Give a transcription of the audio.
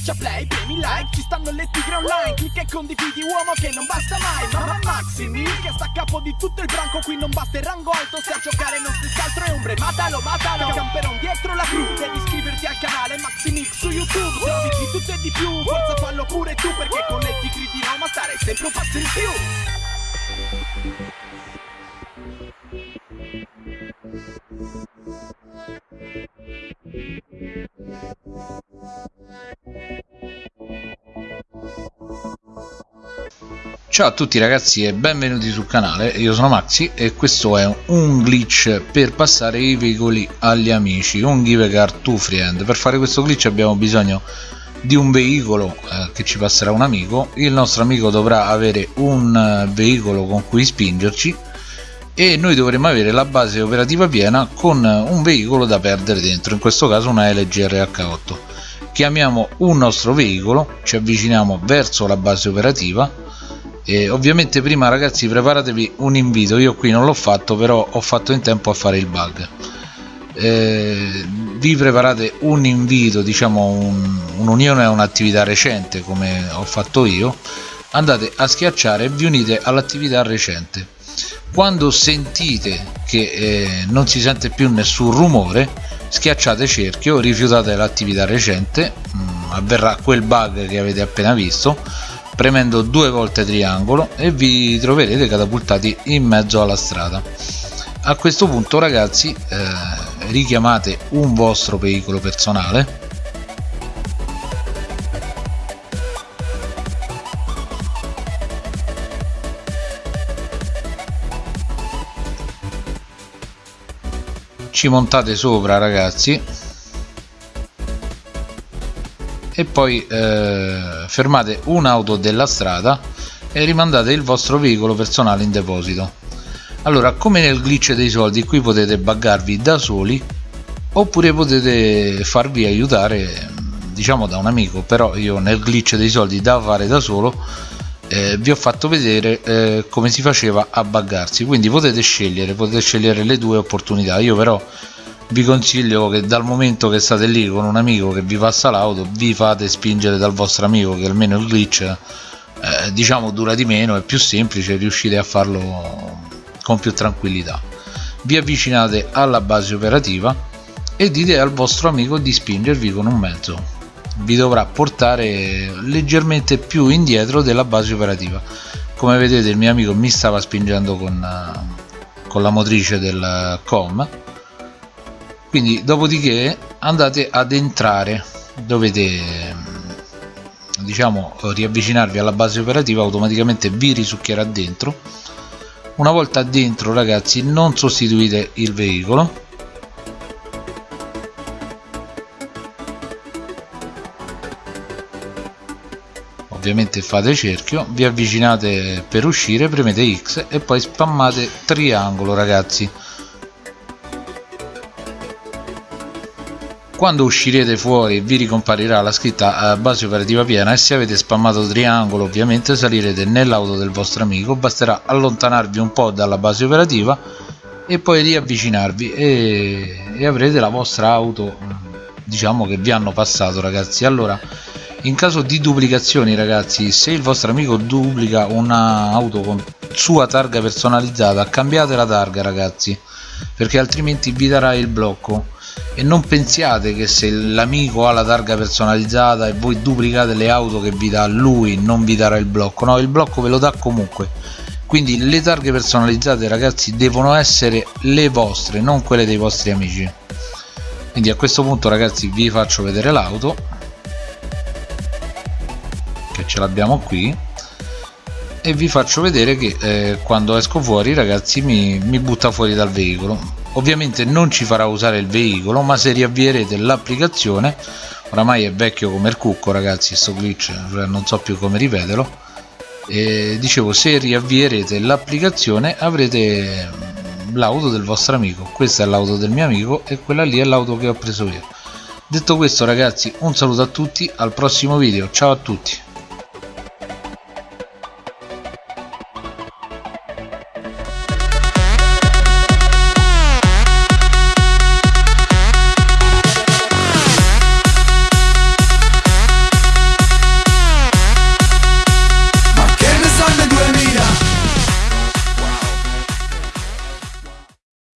Schiaccia play, premi like, ci stanno le tigre online Clicca e condividi uomo che non basta mai Mamma Maximi che sta a capo di tutto il branco Qui non basta il rango alto, se a giocare non si altro è ombre Matalo, matalo, camperon dietro la cru Devi iscriverti al canale Maximix su YouTube Se di tutto e di più, forza fallo pure tu Perché con le tigri di Roma stare sempre un passo in più Ciao a tutti ragazzi e benvenuti sul canale, io sono Maxi e questo è un glitch per passare i veicoli agli amici, un give car to friend. Per fare questo glitch abbiamo bisogno di un veicolo eh, che ci passerà un amico, il nostro amico dovrà avere un eh, veicolo con cui spingerci e noi dovremo avere la base operativa piena con un veicolo da perdere dentro, in questo caso una LG RH8. Chiamiamo un nostro veicolo, ci avviciniamo verso la base operativa e ovviamente prima ragazzi preparatevi un invito. Io qui non l'ho fatto però ho fatto in tempo a fare il bug. Eh, vi preparate un invito diciamo un'unione un a un'attività recente come ho fatto io. Andate a schiacciare e vi unite all'attività recente. Quando sentite che eh, non si sente più nessun rumore schiacciate cerchio rifiutate l'attività recente mh, mm, avverrà quel bug che avete appena visto premendo due volte triangolo e vi troverete catapultati in mezzo alla strada. A questo punto ragazzi eh, richiamate un vostro veicolo personale. Ci montate sopra ragazzi e poi eh, fermate un'auto della strada e rimandate il vostro veicolo personale in deposito. Allora come nel glitch dei soldi qui potete buggarvi da soli oppure potete farvi aiutare diciamo da un amico. Però io nel glitch dei soldi da fare da solo eh, vi ho fatto vedere eh, come si faceva a buggarsi. Quindi potete scegliere potete scegliere le due opportunità. Io però vi consiglio che dal momento che state lì con un amico che vi passa l'auto vi fate spingere dal vostro amico che almeno il glitch eh, diciamo dura di meno è più semplice riuscite a farlo con più tranquillità. Vi avvicinate alla base operativa e dite al vostro amico di spingervi con un mezzo. Vi dovrà portare leggermente più indietro della base operativa. Come vedete il mio amico mi stava spingendo con, con la motrice del com quindi dopodiché andate ad entrare. Dovete diciamo riavvicinarvi alla base operativa automaticamente vi risucchierà dentro. Una volta dentro ragazzi non sostituite il veicolo. Ovviamente fate cerchio vi avvicinate per uscire premete x e poi spammate triangolo ragazzi quando uscirete fuori vi ricomparirà la scritta base operativa piena e se avete spammato triangolo ovviamente salirete nell'auto del vostro amico. Basterà allontanarvi un po' dalla base operativa e poi riavvicinarvi e, e avrete la vostra auto diciamo che vi hanno passato ragazzi. Allora in caso di duplicazioni ragazzi se il vostro amico duplica un'auto con sua targa personalizzata cambiate la targa ragazzi perché altrimenti vi darà il blocco e non pensiate che se l'amico ha la targa personalizzata e voi duplicate le auto che vi dà lui non vi darà il blocco. No il blocco ve lo dà comunque. Quindi le targhe personalizzate ragazzi devono essere le vostre non quelle dei vostri amici. Quindi a questo punto ragazzi vi faccio vedere l'auto che ce l'abbiamo qui e vi faccio vedere che eh, quando esco fuori ragazzi mi, mi butta fuori dal veicolo ovviamente non ci farà usare il veicolo ma se riavvierete l'applicazione oramai è vecchio come il cucco ragazzi sto glitch cioè non so più come ripeterlo. E dicevo se riavvierete l'applicazione avrete l'auto del vostro amico. Questa è l'auto del mio amico e quella lì è l'auto che ho preso io. Detto questo ragazzi un saluto a tutti al prossimo video. Ciao a tutti